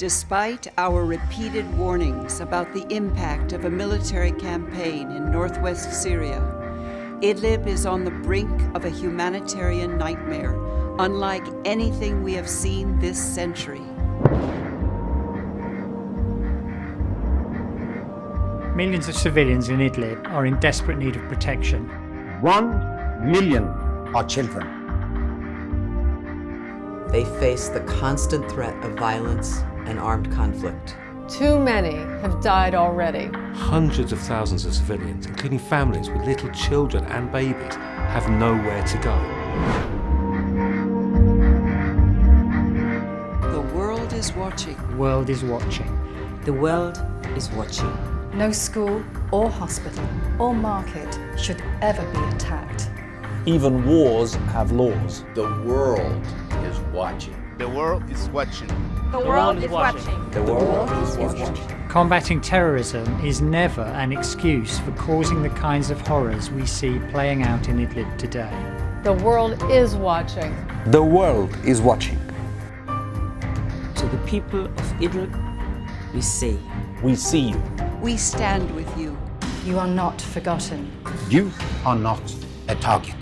Despite our repeated warnings about the impact of a military campaign in northwest Syria, Idlib is on the brink of a humanitarian nightmare, unlike anything we have seen this century. Millions of civilians in Idlib are in desperate need of protection. One million are children. They face the constant threat of violence and armed conflict. Too many have died already. Hundreds of thousands of civilians, including families with little children and babies, have nowhere to go. The world is watching. The world is watching. The world is watching. No school or hospital or market should ever be attacked. Even wars have laws. The world is watching. The world is watching. The, the world, world is watching. watching. The world is watching. Combating terrorism is never an excuse for causing the kinds of horrors we see playing out in Idlib today. The world is watching. The world is watching. To the people of Idlib, we say, We see you. We stand with you. You are not forgotten. You are not a target.